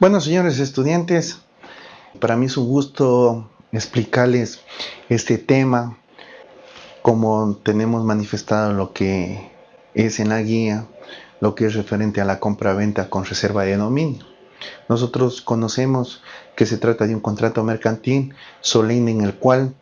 Bueno, señores estudiantes, para mí es un gusto explicarles este tema, como tenemos manifestado lo que es en la guía, lo que es referente a la compra-venta con reserva de dominio. Nosotros conocemos que se trata de un contrato mercantil solemne en el cual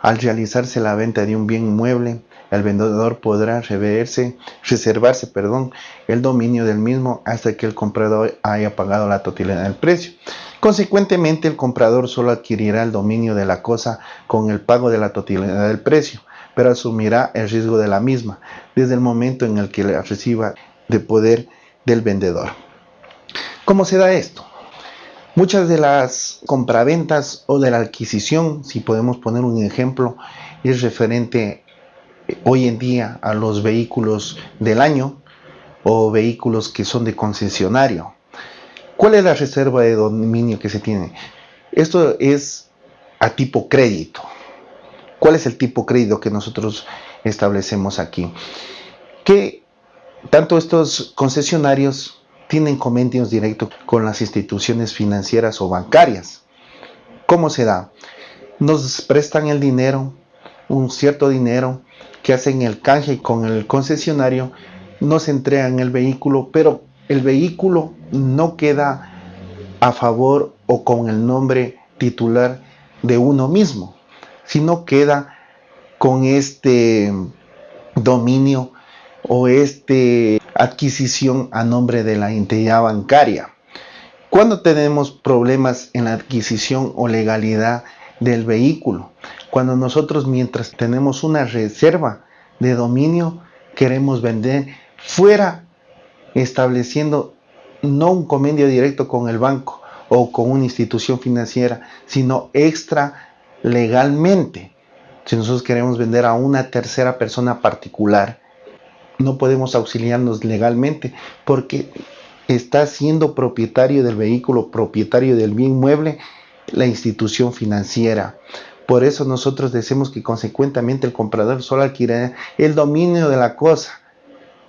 al realizarse la venta de un bien mueble, el vendedor podrá reverse, reservarse perdón, el dominio del mismo hasta que el comprador haya pagado la totalidad del precio. Consecuentemente, el comprador solo adquirirá el dominio de la cosa con el pago de la totalidad del precio, pero asumirá el riesgo de la misma desde el momento en el que la reciba de poder del vendedor. ¿Cómo se da esto? Muchas de las compraventas o de la adquisición, si podemos poner un ejemplo, es referente hoy en día a los vehículos del año o vehículos que son de concesionario. ¿Cuál es la reserva de dominio que se tiene? Esto es a tipo crédito. ¿Cuál es el tipo crédito que nosotros establecemos aquí? Que tanto estos concesionarios tienen convenios directos con las instituciones financieras o bancarias. ¿Cómo se da? Nos prestan el dinero, un cierto dinero, que hacen el canje con el concesionario, nos entregan el vehículo, pero el vehículo no queda a favor o con el nombre titular de uno mismo, sino queda con este dominio o este adquisición a nombre de la entidad bancaria. Cuando tenemos problemas en la adquisición o legalidad del vehículo, cuando nosotros mientras tenemos una reserva de dominio queremos vender fuera estableciendo no un convenio directo con el banco o con una institución financiera, sino extra legalmente. Si nosotros queremos vender a una tercera persona particular, no podemos auxiliarnos legalmente porque está siendo propietario del vehículo, propietario del bien mueble, la institución financiera. Por eso nosotros decimos que consecuentemente el comprador solo adquiere el dominio de la cosa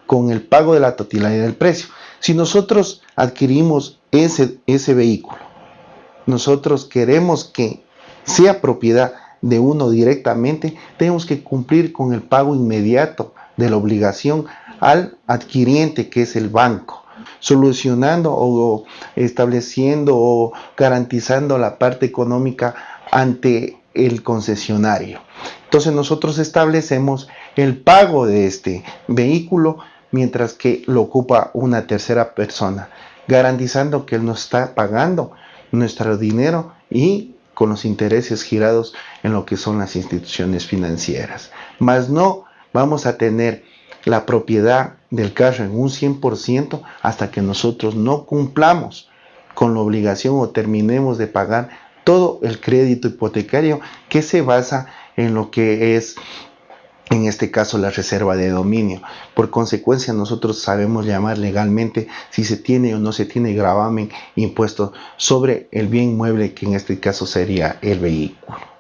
con el pago de la totalidad del precio. Si nosotros adquirimos ese, ese vehículo, nosotros queremos que sea propiedad de uno directamente, tenemos que cumplir con el pago inmediato de la obligación al adquiriente que es el banco solucionando o estableciendo o garantizando la parte económica ante el concesionario. Entonces nosotros establecemos el pago de este vehículo mientras que lo ocupa una tercera persona, garantizando que él nos está pagando nuestro dinero y con los intereses girados en lo que son las instituciones financieras. Más no vamos a tener la propiedad del carro en un 100% hasta que nosotros no cumplamos con la obligación o terminemos de pagar todo el crédito hipotecario que se basa en lo que es en este caso la reserva de dominio. Por consecuencia nosotros sabemos llamar legalmente si se tiene o no se tiene gravamen impuesto sobre el bien mueble que en este caso sería el vehículo.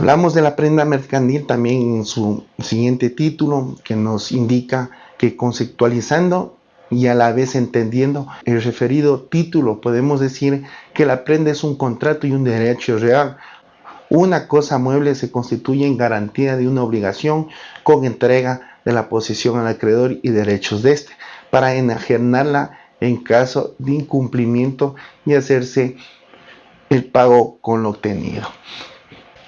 Hablamos de la prenda mercantil también en su siguiente título que nos indica que conceptualizando y a la vez entendiendo el referido título podemos decir que la prenda es un contrato y un derecho real. Una cosa mueble se constituye en garantía de una obligación con entrega de la posesión al acreedor y derechos de éste para enajenarla en caso de incumplimiento y hacerse el pago con lo obtenido.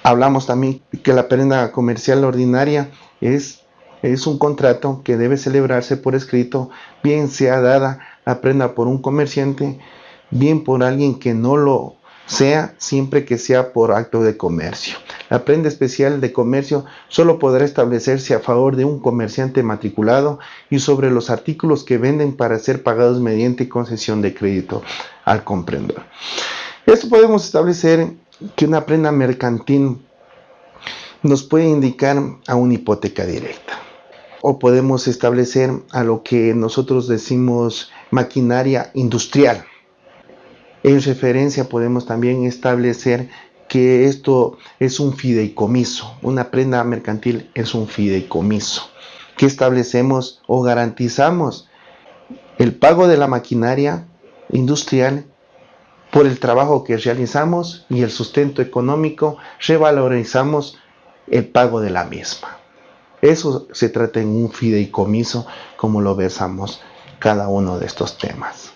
Hablamos también que la prenda comercial ordinaria es, es un contrato que debe celebrarse por escrito, bien sea dada la prenda por un comerciante, bien por alguien que no lo sea, siempre que sea por acto de comercio. La prenda especial de comercio solo podrá establecerse a favor de un comerciante matriculado y sobre los artículos que venden para ser pagados mediante concesión de crédito al comprendedor. Esto podemos establecer que una prenda mercantil nos puede indicar a una hipoteca directa. O podemos establecer a lo que nosotros decimos maquinaria industrial. En referencia podemos también establecer que esto es un fideicomiso. Una prenda mercantil es un fideicomiso. Que establecemos o garantizamos el pago de la maquinaria industrial por el trabajo que realizamos y el sustento económico, revalorizamos el pago de la misma. Eso se trata en un fideicomiso, como lo versamos cada uno de estos temas.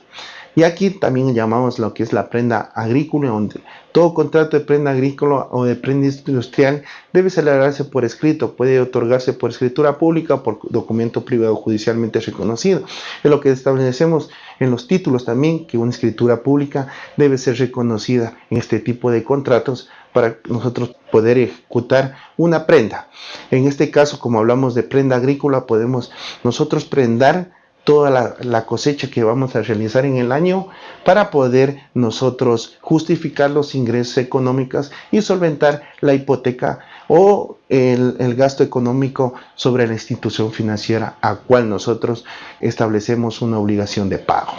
Y aquí también llamamos lo que es la prenda agrícola, donde todo contrato de prenda agrícola o de prenda industrial debe celebrarse por escrito, puede otorgarse por escritura pública o por documento privado judicialmente reconocido. Es lo que establecemos en los títulos también, que una escritura pública debe ser reconocida en este tipo de contratos para nosotros poder ejecutar una prenda. En este caso, como hablamos de prenda agrícola, podemos nosotros prendar toda la, cosecha que vamos a realizar en el año para poder nosotros justificar los ingresos económicos y solventar la hipoteca o el, el, gasto económico sobre la institución financiera a cual nosotros establecemos una obligación de pago.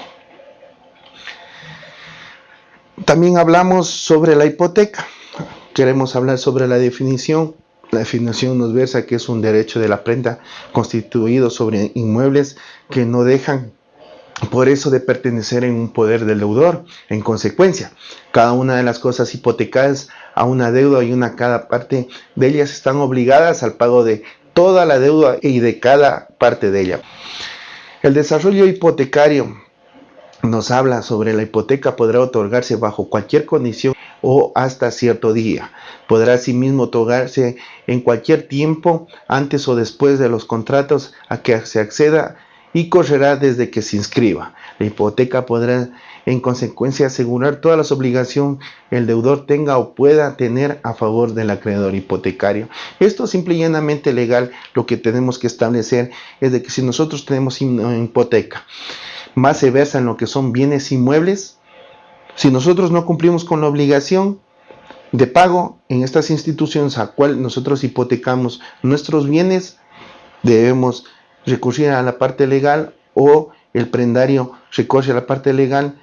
También hablamos sobre la hipoteca. Queremos hablar sobre la definición la definición nos versa que es un derecho de la prenda constituido sobre inmuebles que no dejan por eso de pertenecer en un poder del deudor. En consecuencia, cada una de las cosas hipotecadas a una deuda y una cada parte de ellas están obligadas al pago de toda la deuda y de cada parte de ella. El desarrollo hipotecario nos habla sobre la hipoteca podrá otorgarse bajo cualquier condición o hasta cierto día. Podrá asimismo otorgarse en cualquier tiempo antes o después de los contratos a que se acceda y correrá desde que se inscriba. La hipoteca podrá en consecuencia asegurar todas las obligaciones el deudor tenga o pueda tener a favor del acreedor hipotecario. Esto simple y llanamente legal lo que tenemos que establecer es de que si nosotros tenemos una hipoteca más se versa en lo que son bienes inmuebles, si nosotros no cumplimos con la obligación de pago en estas instituciones a cual nosotros hipotecamos nuestros bienes, debemos recurrir a la parte legal o el prendario recurre a la parte legal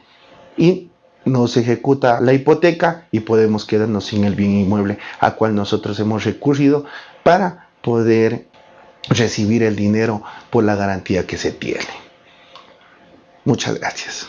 y nos ejecuta la hipoteca y podemos quedarnos sin el bien inmueble a cual nosotros hemos recurrido para poder recibir el dinero por la garantía que se tiene. Muchas gracias.